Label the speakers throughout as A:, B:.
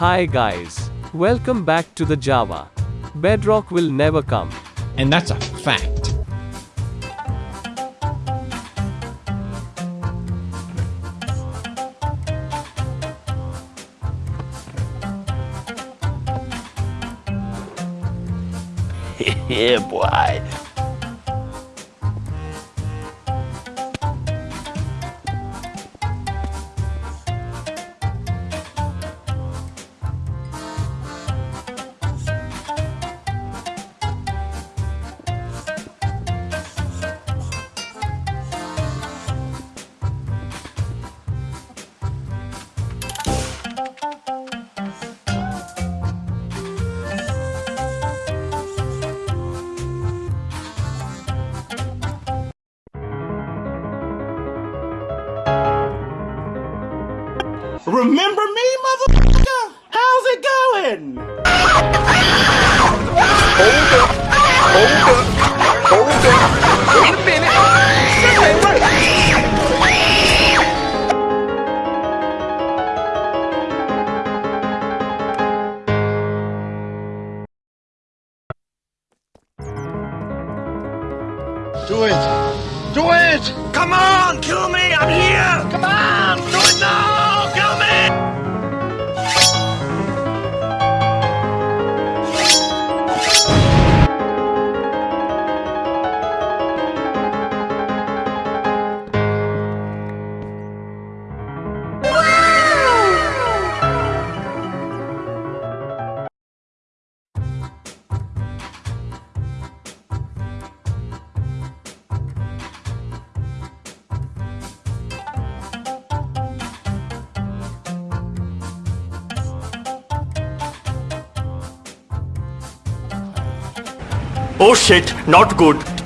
A: Hi guys. Welcome back to the Java. Bedrock will never come.
B: And that's a fact.
C: yeah, boy.
D: Remember me, motherfucker? How's it going?
C: Hold up. Hold up. Hold up. Wait a minute. Something right.
D: Do it. Do it.
C: Come on,
D: Oh shit, not good.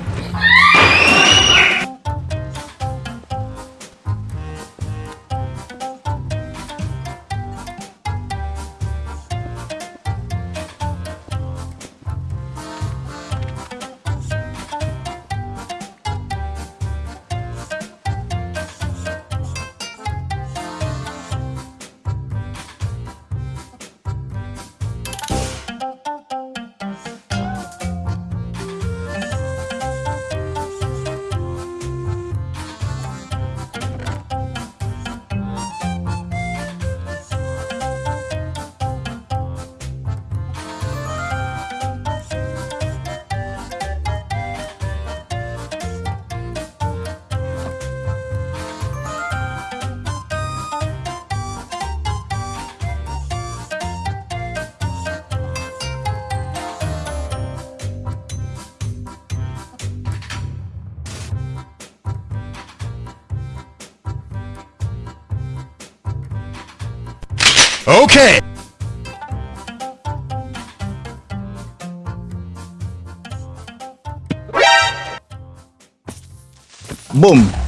B: 오케이! 붐!